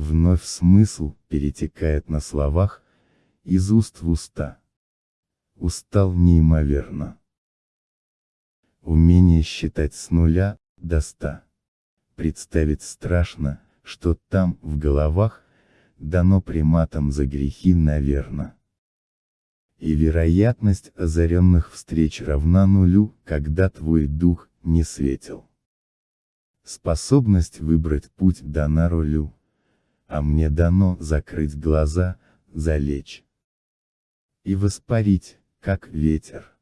вновь смысл перетекает на словах, из уст в уста. Устал неимоверно. Умение считать с нуля, до ста. Представить страшно, что там, в головах, дано приматом за грехи наверно. И вероятность озаренных встреч равна нулю, когда твой дух не светил. Способность выбрать путь дана рулю. А мне дано закрыть глаза, залечь. И воспарить, как ветер.